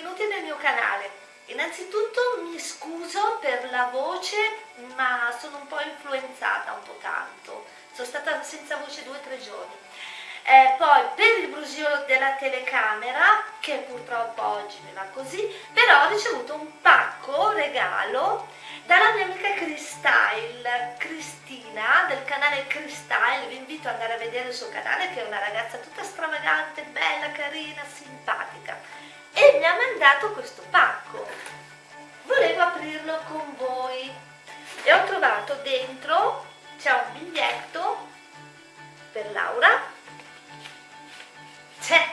benvenuti nel mio canale. Innanzitutto mi scuso per la voce, ma sono un po' influenzata, un po' tanto. Sono stata senza voce due o tre giorni. Eh, poi per il brusio della telecamera, che purtroppo oggi mi va così, però ho ricevuto un pacco regalo dalla mia amica Cristyle, Cristina del canale Cristyle, vi invito ad andare a vedere il suo canale che è una ragazza tutta stravagante, bella, carina, simpatica e mi ha mandato questo pacco. Volevo aprirlo con voi. E ho trovato dentro c'è un biglietto per Laura. C'è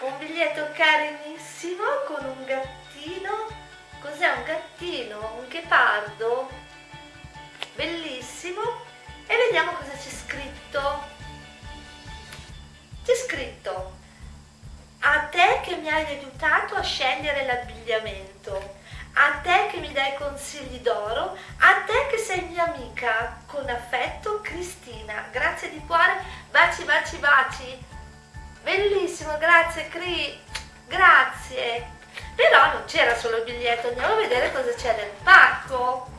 un biglietto carinissimo con un gattino. Cos'è un gattino, un ghepardo. Bellissimo. E vediamo cosa c'è scritto. C'è scritto mi hai aiutato a scegliere l'abbigliamento. A te che mi dai consigli d'oro a te che sei mia amica con affetto Cristina. Grazie di cuore baci baci baci. Bellissimo grazie Cri. Grazie. Però non c'era solo il biglietto andiamo a vedere cosa c'è nel pacco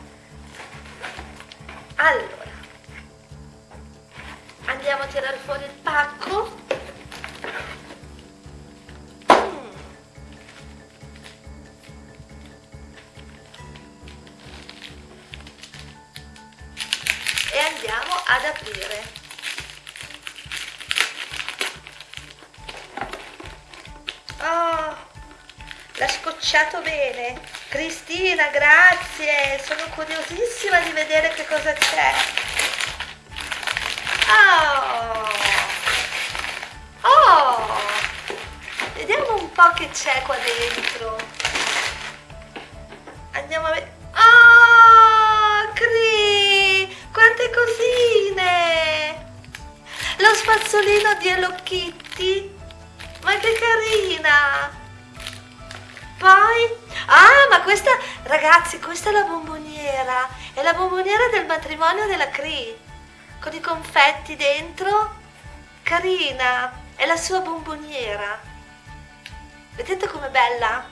allora andiamo a tirare fuori il pacco e andiamo ad aprire. L'ha scocciato bene. Cristina grazie. Sono curiosissima di vedere che cosa c'è. Oh. Oh. Vediamo un po' che c'è qua dentro. Andiamo a vedere spazzolino di Hello Kitty ma che carina. Poi ah ma questa ragazzi questa è la bomboniera. È la bomboniera del matrimonio della Cree con i confetti dentro. Carina è la sua bomboniera. Vedete com'è bella?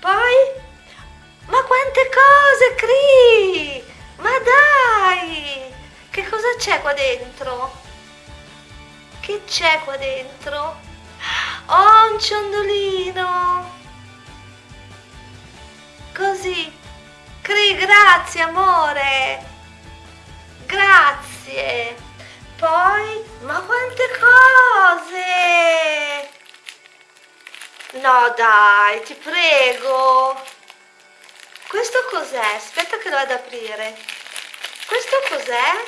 Poi ma quante cose Cree! Ma dai! Che cosa c'è qua dentro che c'è qua dentro Oh, un ciondolino! Così. Cri, grazie amore! Grazie! Poi, ma quante cose! No dai, ti prego! Questo cos'è? Aspetta che lo vado ad aprire. Questo cos'è?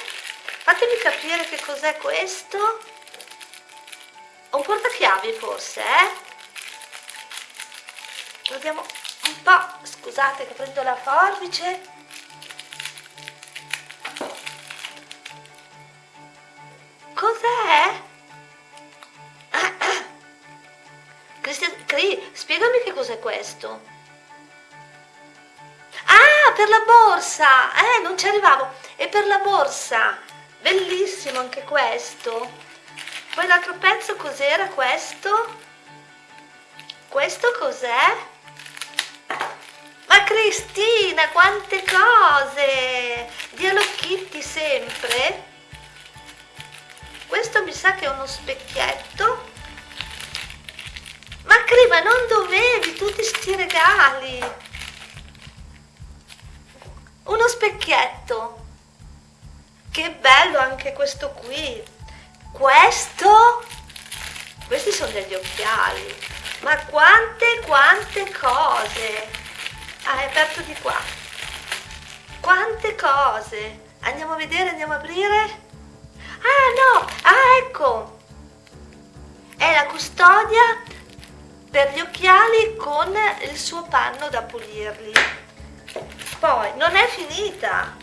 Fatemi capire che cos'è questo un portachiavi forse eh? Vediamo un po' scusate che prendo la forbice. Cos'è? Cristian, Cri, spiegami che cos'è questo. Ah per la borsa! Eh non ci arrivavo. È per la borsa. Bellissimo anche questo poi l'altro pezzo cos'era questo? Questo cos'è? Ma Cristina, quante cose! Di Hello Kitty sempre. Questo mi sa che è uno specchietto. Ma Cri, ma non dovevi tutti sti regali? Uno specchietto. Che bello anche questo qui questo? Questi sono degli occhiali. Ma quante quante cose! Ah è aperto di qua. Quante cose! Andiamo a vedere andiamo a aprire. Ah no! Ah ecco! È la custodia per gli occhiali con il suo panno da pulirli. Poi non è finita.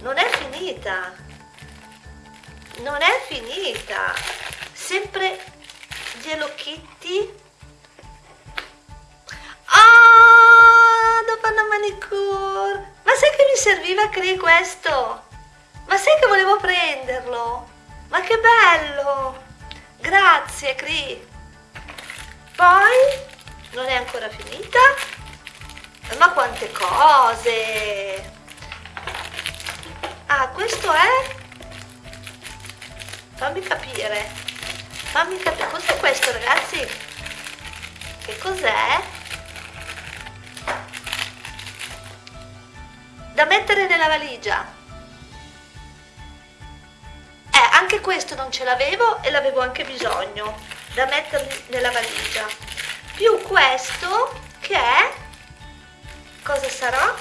Non è finita non è finita. Sempre Hello Kitty ah dopo una manicure. Ma sai che mi serviva Cree questo? Ma sai che volevo prenderlo? Ma che bello. Grazie Cree poi non è ancora finita. Ma quante cose. Ah questo è fammi capire. Fammi capire. Cos'è questo ragazzi. Che cos'è? Da mettere nella valigia. Eh anche questo non ce l'avevo e l'avevo anche bisogno da mettermi nella valigia. Più questo che è? Cosa sarà?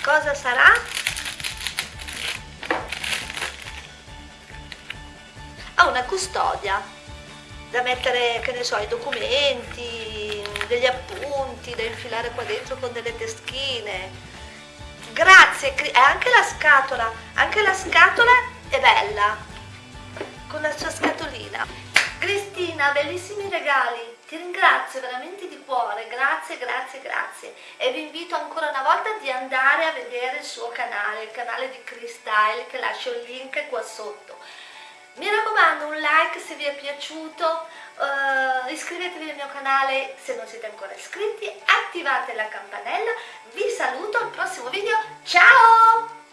Cosa sarà una custodia da mettere che ne so i documenti degli appunti da infilare qua dentro con delle teschine. Grazie e anche la scatola anche la scatola è bella con la sua scatolina. Cristina bellissimi regali ti ringrazio veramente di cuore, grazie, grazie, grazie. E vi invito ancora una volta di andare a vedere il suo canale, il canale di Cristyle che lascio il link qua sotto. Mi raccomando un like se vi è piaciuto, uh, iscrivetevi al mio canale se non siete ancora iscritti, attivate la campanella, vi saluto al prossimo video, ciao!